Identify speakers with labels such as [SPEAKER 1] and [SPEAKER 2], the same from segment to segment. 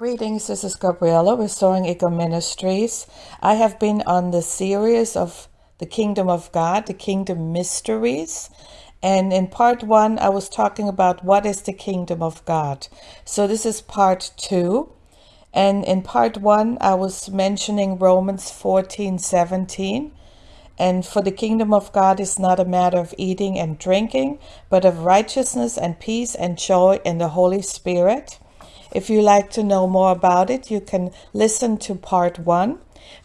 [SPEAKER 1] Greetings, this is Gabriella, with Restoring Eco Ministries. I have been on the series of the Kingdom of God, the Kingdom Mysteries. And in part one, I was talking about what is the Kingdom of God. So this is part two. And in part one, I was mentioning Romans 14 17. And for the kingdom of God is not a matter of eating and drinking, but of righteousness and peace and joy in the Holy Spirit. If you like to know more about it, you can listen to part one.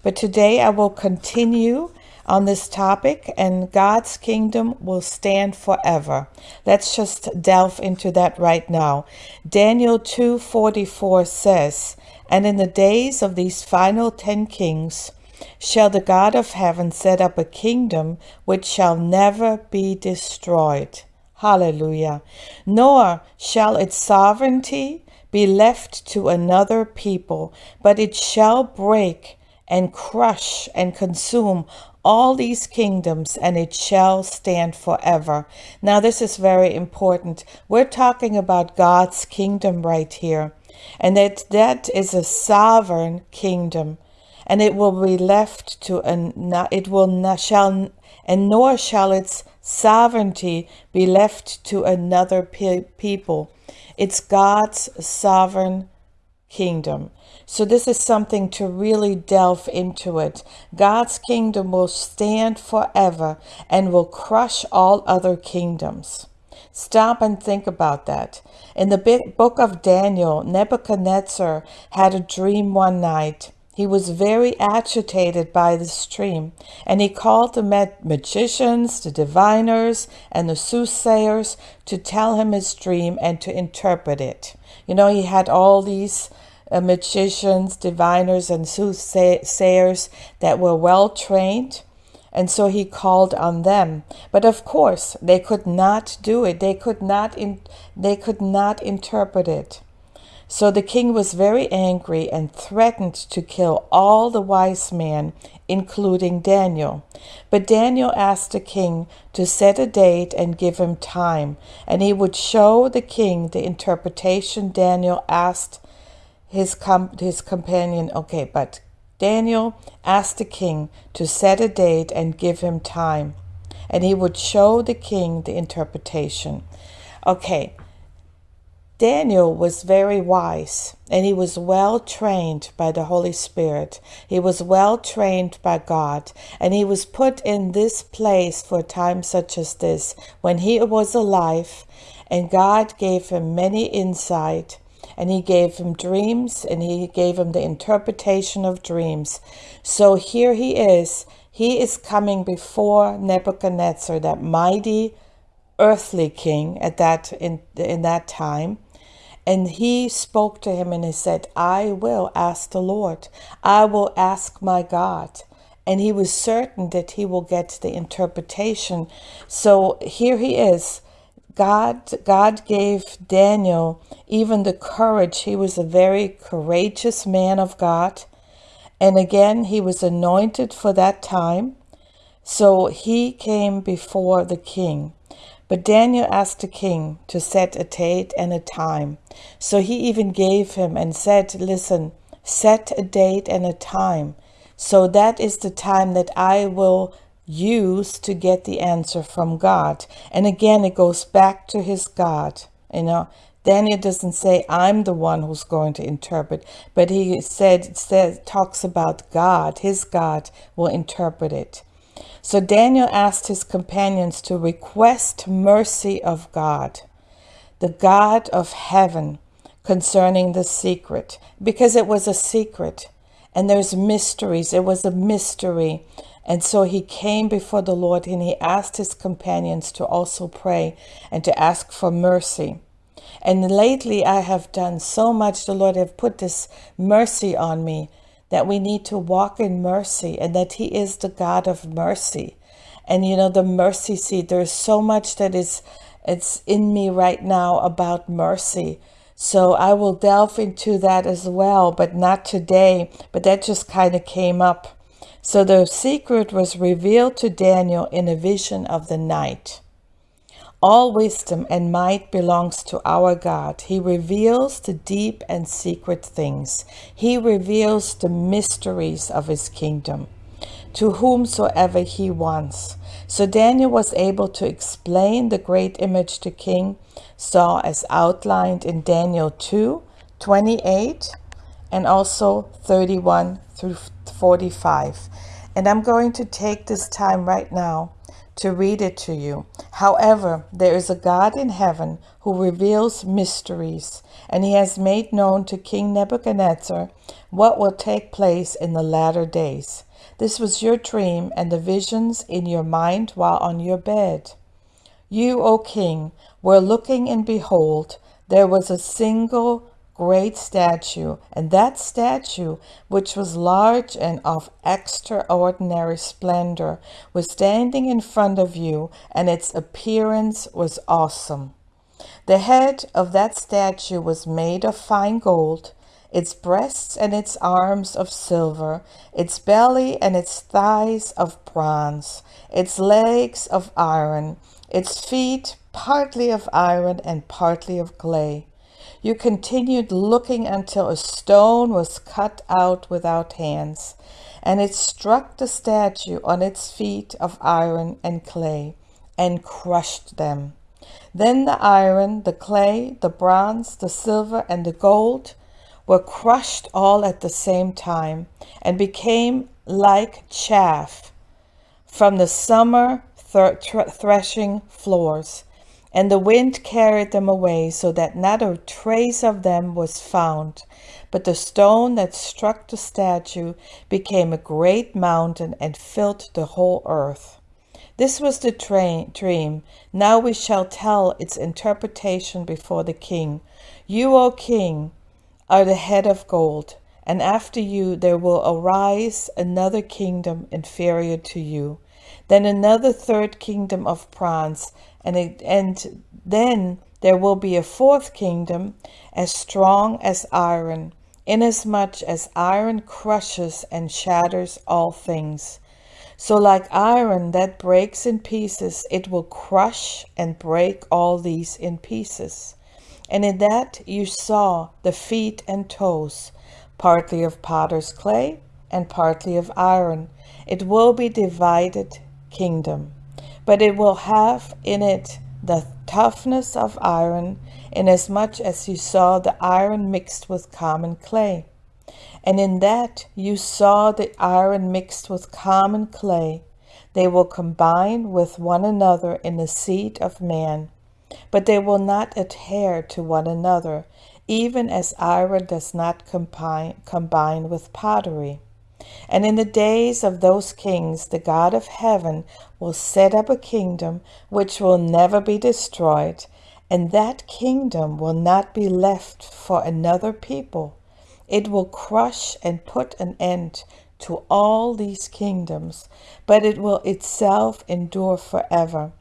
[SPEAKER 1] But today I will continue on this topic and God's kingdom will stand forever. Let's just delve into that right now. Daniel 2:44 says, "And in the days of these final 10 kings shall the God of heaven set up a kingdom which shall never be destroyed." Hallelujah. Nor shall its sovereignty be left to another people, but it shall break and crush and consume all these kingdoms, and it shall stand forever. Now, this is very important. We're talking about God's kingdom right here, and that that is a sovereign kingdom, and it will be left to an it will not shall and nor shall its sovereignty be left to another pe- people. It's God's sovereign kingdom. So this is something to really delve into it. God's kingdom will stand forever and will crush all other kingdoms. Stop and think about that. In the book of Daniel, Nebuchadnezzar had a dream one night he was very agitated by this dream, and he called the magicians, the diviners, and the soothsayers to tell him his dream and to interpret it. You know, he had all these uh, magicians, diviners, and soothsayers that were well trained, and so he called on them. But of course, they could not do it. They could not. They could not interpret it. So the king was very angry and threatened to kill all the wise men, including Daniel. But Daniel asked the king to set a date and give him time, and he would show the king the interpretation Daniel asked his, com- his companion. Okay, but Daniel asked the king to set a date and give him time, and he would show the king the interpretation. Okay, Daniel was very wise and he was well trained by the Holy Spirit. He was well trained by God and he was put in this place for a time such as this when he was alive and God gave him many insight and he gave him dreams and he gave him the interpretation of dreams. So here he is. He is coming before Nebuchadnezzar, that mighty earthly king at that in in that time and he spoke to him and he said, I will ask the Lord. I will ask my God. And he was certain that he will get the interpretation. So here he is. God, God gave Daniel even the courage. He was a very courageous man of God. And again, he was anointed for that time. So he came before the king. But Daniel asked the king to set a date and a time. So he even gave him and said, Listen, set a date and a time. So that is the time that I will use to get the answer from God. And again, it goes back to his God. You know, Daniel doesn't say, I'm the one who's going to interpret, but he said, talks about God. His God will interpret it. So Daniel asked his companions to request mercy of God, the God of heaven, concerning the secret, because it was a secret and there's mysteries. It was a mystery. And so he came before the Lord and he asked his companions to also pray and to ask for mercy. And lately I have done so much. The Lord have put this mercy on me that we need to walk in mercy and that He is the God of mercy. And you know, the mercy seat, there's so much that is it's in me right now about mercy. So I will delve into that as well, but not today. But that just kind of came up. So the secret was revealed to Daniel in a vision of the night. All wisdom and might belongs to our God. He reveals the deep and secret things. He reveals the mysteries of his kingdom to whomsoever he wants. So Daniel was able to explain the great image the king saw as outlined in Daniel 2 28 and also 31 through 45. And I'm going to take this time right now to read it to you. However, there is a God in heaven who reveals mysteries, and he has made known to King Nebuchadnezzar what will take place in the latter days. This was your dream and the visions in your mind while on your bed. You, O king, were looking, and behold, there was a single great statue, and that statue, which was large and of extraordinary splendor, was standing in front of you, and its appearance was awesome. The head of that statue was made of fine gold, its breasts and its arms of silver, its belly and its thighs of bronze, its legs of iron, its feet partly of iron and partly of clay. You continued looking until a stone was cut out without hands, and it struck the statue on its feet of iron and clay, and crushed them. Then the iron, the clay, the bronze, the silver, and the gold were crushed all at the same time and became like chaff from the summer threshing floors. And the wind carried them away, so that not a trace of them was found. But the stone that struck the statue became a great mountain and filled the whole earth. This was the dream. Now we shall tell its interpretation before the king. You, O king, are the head of gold, and after you there will arise another kingdom inferior to you, then another third kingdom of bronze, and, and then there will be a fourth kingdom as strong as iron, inasmuch as iron crushes and shatters all things. So, like iron that breaks in pieces, it will crush and break all these in pieces. And in that you saw the feet and toes, partly of potter's clay and partly of iron. It will be divided kingdom, but it will have in it the toughness of iron, inasmuch as you saw the iron mixed with common clay. And in that you saw the iron mixed with common clay. They will combine with one another in the seed of man but they will not adhere to one another, even as iron does not combine, combine with pottery. And in the days of those kings, the God of heaven will set up a kingdom which will never be destroyed, and that kingdom will not be left for another people. It will crush and put an end to all these kingdoms, but it will itself endure forever.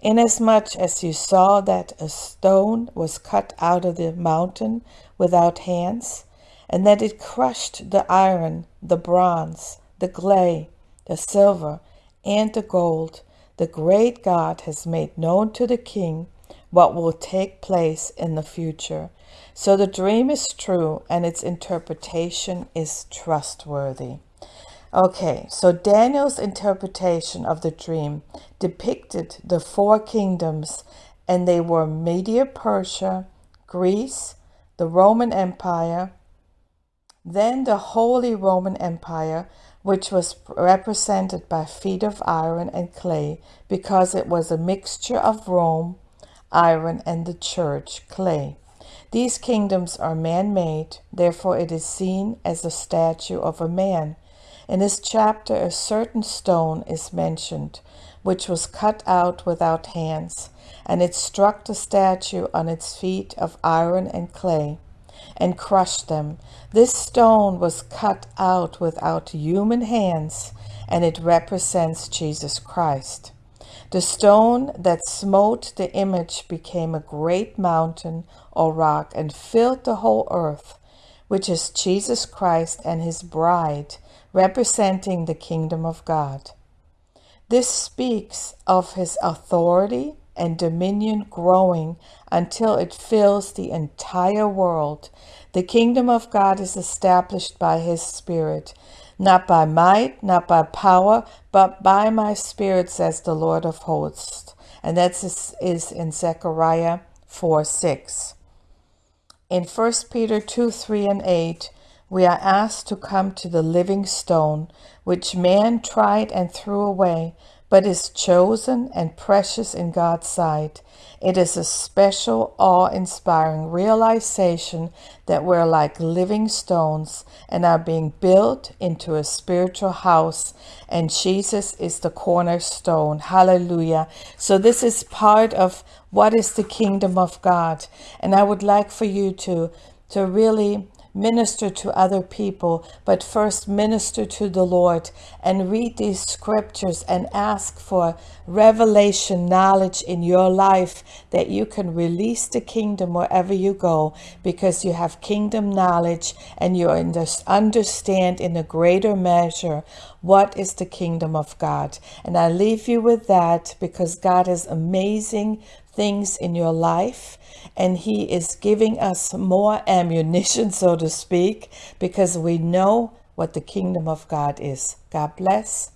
[SPEAKER 1] Inasmuch as you saw that a stone was cut out of the mountain without hands, and that it crushed the iron, the bronze, the clay, the silver, and the gold, the great God has made known to the king what will take place in the future. So the dream is true and its interpretation is trustworthy. Okay, so Daniel's interpretation of the dream depicted the four kingdoms, and they were Media Persia, Greece, the Roman Empire, then the Holy Roman Empire, which was represented by feet of iron and clay because it was a mixture of Rome, iron, and the church, clay. These kingdoms are man made, therefore, it is seen as a statue of a man in this chapter, a certain stone is mentioned, which was cut out without hands, and it struck the statue on its feet of iron and clay, and crushed them. This stone was cut out without human hands, and it represents Jesus Christ. The stone that smote the image became a great mountain or rock and filled the whole earth, which is Jesus Christ and his bride, representing the kingdom of God. This speaks of his authority and dominion growing until it fills the entire world. The kingdom of God is established by his Spirit, not by might, not by power, but by my Spirit, says the Lord of hosts. And that is in Zechariah 4 6. In 1 Peter 2 3 and 8, we are asked to come to the living stone, which man tried and threw away, but is chosen and precious in God's sight. It is a special, awe inspiring realization that we're like living stones and are being built into a spiritual house, and Jesus is the cornerstone. Hallelujah. So, this is part of what is the kingdom of God. And I would like for you to, to really minister to other people, but first minister to the Lord and read these scriptures and ask for revelation knowledge in your life that you can release the kingdom wherever you go because you have kingdom knowledge and you understand in a greater measure what is the kingdom of God. And I leave you with that because God is amazing things in your life and he is giving us more ammunition, so to speak, because we know what the kingdom of God is. God bless.